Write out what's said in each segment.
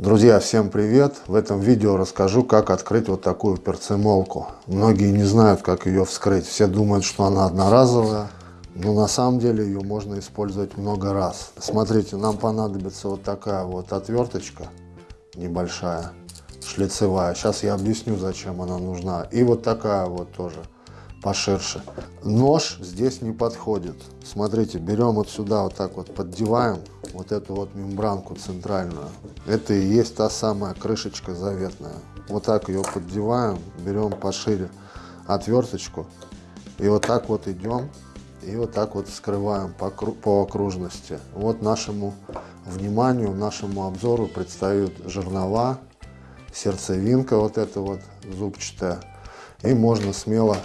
Друзья, всем привет! В этом видео расскажу, как открыть вот такую перцемолку. Многие не знают, как ее вскрыть. Все думают, что она одноразовая. Но на самом деле ее можно использовать много раз. Смотрите, нам понадобится вот такая вот отверточка небольшая, шлицевая. Сейчас я объясню, зачем она нужна. И вот такая вот тоже поширше. Нож здесь не подходит. Смотрите, берем вот сюда вот так вот поддеваем вот эту вот мембранку центральную. Это и есть та самая крышечка заветная. Вот так ее поддеваем, берем пошире отверточку и вот так вот идем и вот так вот вскрываем по, по окружности. Вот нашему вниманию, нашему обзору предстают жернова, сердцевинка вот эта вот зубчатая. И можно смело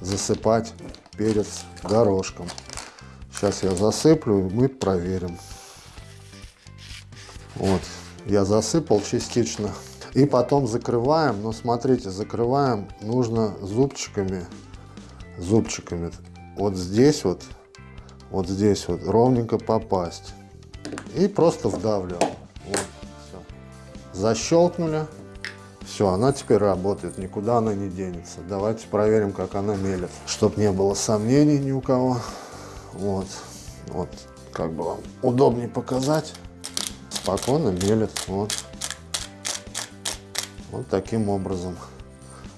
засыпать перец горошком. Сейчас я засыплю, и мы проверим. Вот, я засыпал частично. И потом закрываем, но смотрите, закрываем нужно зубчиками, зубчиками. Вот здесь вот, вот здесь вот ровненько попасть. И просто вдавливаем. Вот, все. Защелкнули. Все, она теперь работает, никуда она не денется. Давайте проверим, как она мелет, чтобы не было сомнений ни у кого. Вот, вот, как бы вам удобнее показать. Спокойно мелет, вот. Вот таким образом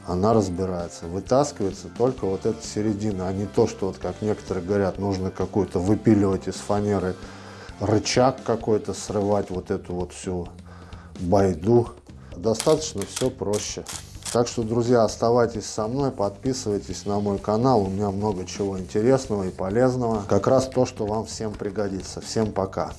она разбирается. Вытаскивается только вот эта середина, а не то, что вот как некоторые говорят, нужно какую-то выпиливать из фанеры рычаг какой-то, срывать вот эту вот всю байду достаточно все проще. Так что, друзья, оставайтесь со мной, подписывайтесь на мой канал. У меня много чего интересного и полезного. Как раз то, что вам всем пригодится. Всем пока!